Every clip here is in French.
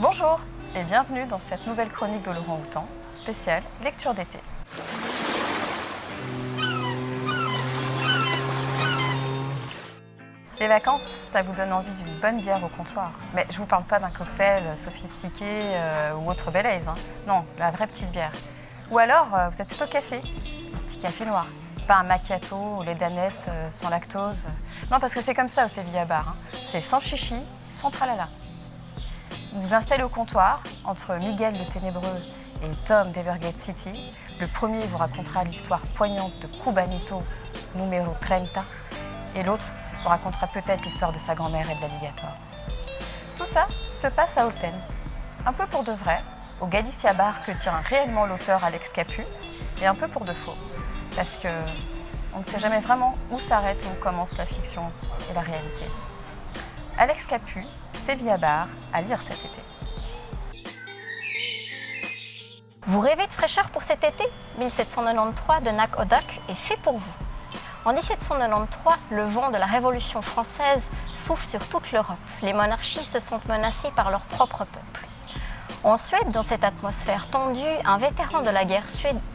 Bonjour et bienvenue dans cette nouvelle chronique de Laurent Houtan, spéciale lecture d'été. Les vacances, ça vous donne envie d'une bonne bière au comptoir. Mais je vous parle pas d'un cocktail sophistiqué euh, ou autre belaise. Hein. Non, la vraie petite bière. Ou alors, euh, vous êtes plutôt café, un petit café noir. Pas un macchiato ou les danesses euh, sans lactose. Non, parce que c'est comme ça au Sevilla Bar. Hein. C'est sans chichi, sans tralala. Vous vous installez au comptoir entre Miguel le Ténébreux et Tom d'Evergate City. Le premier vous racontera l'histoire poignante de Cubanito numéro 30 et l'autre vous racontera peut-être l'histoire de sa grand-mère et de l'alligator. Tout ça se passe à Olten, un peu pour de vrai, au Galicia Bar que tient réellement l'auteur Alex Capu, et un peu pour de faux, parce que on ne sait jamais vraiment où s'arrête et où commence la fiction et la réalité. Alex Capu, Sevilla Bar, à lire cet été. Vous rêvez de fraîcheur pour cet été? 1793 de Nak Odak est fait pour vous. En 1793, le vent de la Révolution française souffle sur toute l'Europe. Les monarchies se sentent menacées par leur propre peuple. En Suède, dans cette atmosphère tendue, un vétéran de la guerre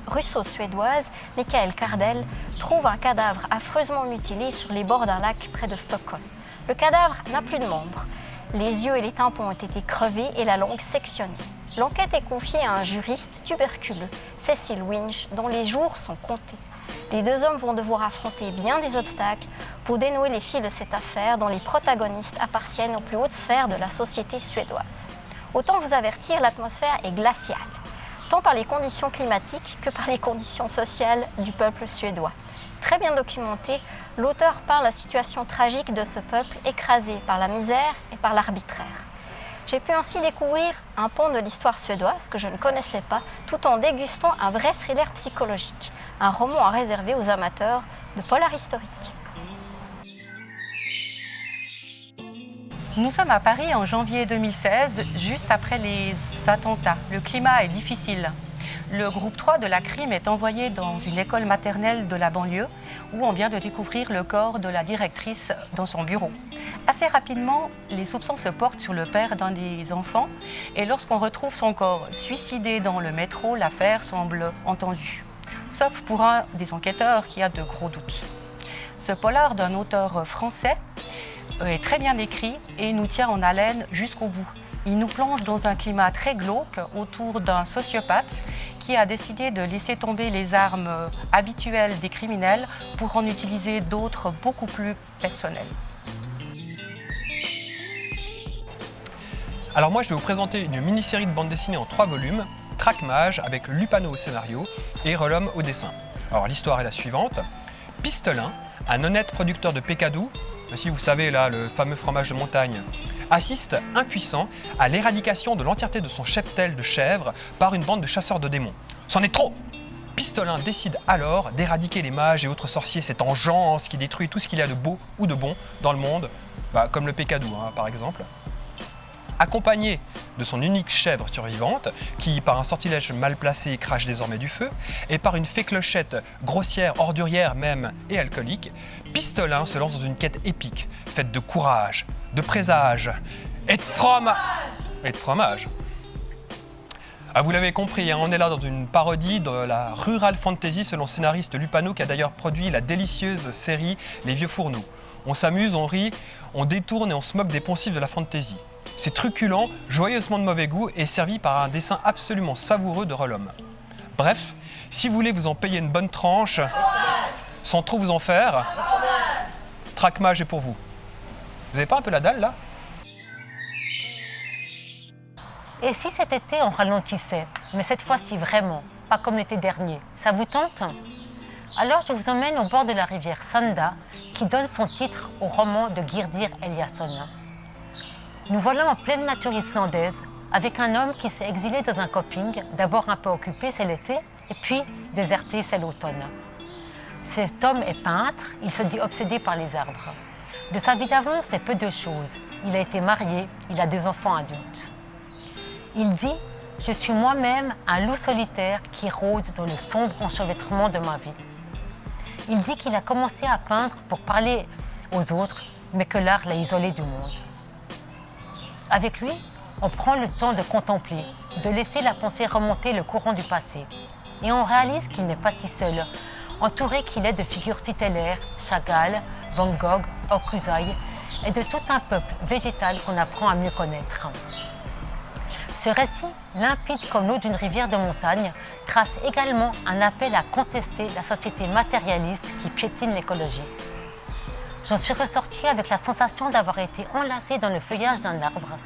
russo-suédoise, Michael Kardel, trouve un cadavre affreusement mutilé sur les bords d'un lac près de Stockholm. Le cadavre n'a plus de membres. Les yeux et les tympans ont été crevés et la langue sectionnée. L'enquête est confiée à un juriste tuberculeux, Cecil Winch, dont les jours sont comptés. Les deux hommes vont devoir affronter bien des obstacles pour dénouer les fils de cette affaire dont les protagonistes appartiennent aux plus hautes sphères de la société suédoise. Autant vous avertir, l'atmosphère est glaciale, tant par les conditions climatiques que par les conditions sociales du peuple suédois. Très bien documenté, l'auteur parle la situation tragique de ce peuple écrasé par la misère et par l'arbitraire. J'ai pu ainsi découvrir un pont de l'histoire suédoise que je ne connaissais pas, tout en dégustant un vrai thriller psychologique, un roman à réserver aux amateurs de polar historique. Nous sommes à Paris en janvier 2016, juste après les attentats. Le climat est difficile. Le groupe 3 de la crime est envoyé dans une école maternelle de la banlieue où on vient de découvrir le corps de la directrice dans son bureau. Assez rapidement, les soupçons se portent sur le père d'un des enfants et lorsqu'on retrouve son corps suicidé dans le métro, l'affaire semble entendue. Sauf pour un des enquêteurs qui a de gros doutes. Ce polar d'un auteur français est très bien écrit et nous tient en haleine jusqu'au bout. Il nous plonge dans un climat très glauque autour d'un sociopathe qui a décidé de laisser tomber les armes habituelles des criminels pour en utiliser d'autres beaucoup plus personnelles. Alors moi je vais vous présenter une mini-série de bande dessinée en trois volumes, Trackmage avec Lupano au scénario et Relum au dessin. Alors l'histoire est la suivante. Pistolin, un honnête producteur de pécadou, si vous savez là le fameux fromage de montagne, assiste impuissant à l'éradication de l'entièreté de son cheptel de chèvres par une bande de chasseurs de démons. C'en est trop! Pistolin décide alors d'éradiquer les mages et autres sorciers, cette engeance qui détruit tout ce qu'il y a de beau ou de bon dans le monde, bah, comme le pécadou hein, par exemple accompagné de son unique chèvre survivante, qui par un sortilège mal placé crache désormais du feu, et par une fée clochette grossière, ordurière même et alcoolique, Pistolin se lance dans une quête épique, faite de courage, de présage et de fromage. Et de fromage. Ah, vous l'avez compris, hein, on est là dans une parodie de la rural fantasy selon scénariste Lupano qui a d'ailleurs produit la délicieuse série Les Vieux Fourneaux. On s'amuse, on rit, on détourne et on se moque des poncifs de la fantasy. C'est truculent, joyeusement de mauvais goût et servi par un dessin absolument savoureux de Rollum. Bref, si vous voulez vous en payer une bonne tranche, sans trop vous en faire, Trackmage est pour vous. Vous n'avez pas un peu la dalle là? Et si cet été on ralentissait, mais cette fois-ci vraiment, pas comme l'été dernier, ça vous tente Alors je vous emmène au bord de la rivière Sanda, qui donne son titre au roman de Girdir Eliasson. Nous voilà en pleine nature islandaise, avec un homme qui s'est exilé dans un camping, d'abord un peu occupé, c'est l'été, et puis déserté, c'est l'automne. Cet homme est peintre, il se dit obsédé par les arbres. De sa vie d'avant, c'est peu de choses. Il a été marié, il a deux enfants adultes. Il dit « Je suis moi-même un loup solitaire qui rôde dans le sombre enchevêtrement de ma vie. » Il dit qu'il a commencé à peindre pour parler aux autres, mais que l'art l'a isolé du monde. Avec lui, On prend le temps de contempler, de laisser la pensée remonter le courant du passé. Et on réalise qu'il n'est pas si seul, entouré qu'il est de figures tutélaires, Chagall, Van Gogh, Hokusai, et de tout un peuple végétal qu'on apprend à mieux connaître. Ce récit, limpide comme l'eau d'une rivière de montagne, trace également un appel à contester la société matérialiste qui piétine l'écologie. J'en suis ressortie avec la sensation d'avoir été enlacée dans le feuillage d'un arbre,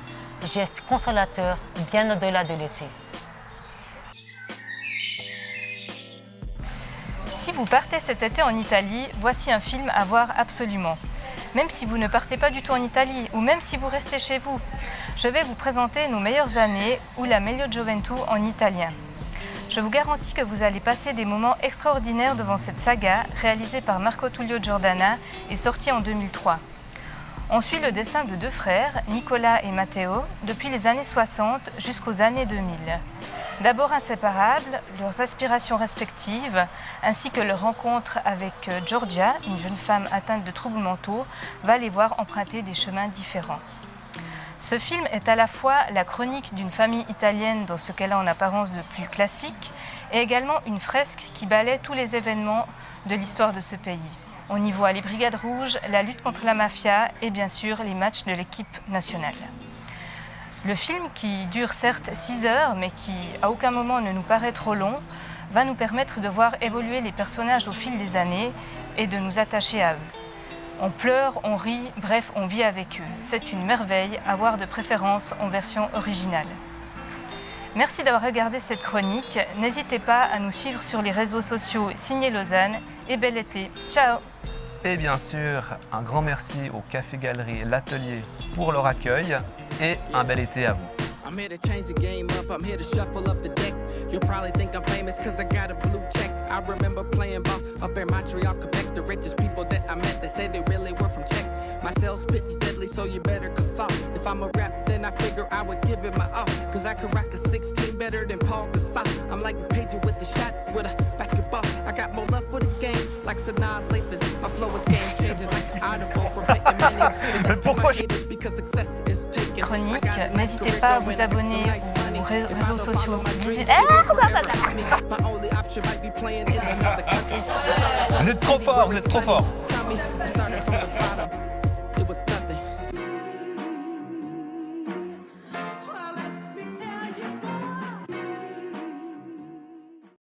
geste consolateur bien au-delà de l'été. Si vous partez cet été en Italie, voici un film à voir absolument. Même si vous ne partez pas du tout en Italie ou même si vous restez chez vous, je vais vous présenter nos meilleures années ou la meglio gioventù en italien. Je vous garantis que vous allez passer des moments extraordinaires devant cette saga réalisée par Marco Tullio Giordana et sortie en 2003. On suit le dessin de deux frères, Nicolas et Matteo, depuis les années 60 jusqu'aux années 2000. D'abord inséparables, leurs aspirations respectives, ainsi que leur rencontre avec euh, Georgia, une jeune femme atteinte de troubles mentaux, va les voir emprunter des chemins différents. Ce film est à la fois la chronique d'une famille italienne dans ce qu'elle a en apparence de plus classique, et également une fresque qui balaie tous les événements de l'histoire de ce pays. On y voit les brigades rouges, la lutte contre la mafia et bien sûr les matchs de l'équipe nationale. Le film, qui dure certes 6 heures, mais qui à aucun moment ne nous paraît trop long, va nous permettre de voir évoluer les personnages au fil des années et de nous attacher à eux. On pleure, on rit, bref, on vit avec eux. C'est une merveille à voir de préférence en version originale. Merci d'avoir regardé cette chronique. N'hésitez pas à nous suivre sur les réseaux sociaux Signé Lausanne et bel été. Ciao Et bien sûr, un grand merci au Café Galerie L'Atelier pour leur accueil et un bel été à vous. I'm here to change the game up, I'm here to shuffle up the deck. You'll probably think I'm famous cause I got a blue check. I remember playing ball up in Montreal, Quebec. The richest people that I met, they said they really were from Czech. My sales pitch deadly, so you better consult. If I'm a rap, then I figure I would give it my all. Cause I could rock a 16 better than Paul Gasol. I'm like a pager with a shot, with a basketball. I got more love for the game, like Sanaa Lathan. My flow is game millions. Pourquoi je-. Chronique, n'hésitez pas à vous abonner aux ré- réseaux sociaux. Country. Vous êtes trop fort, vous êtes trop fort.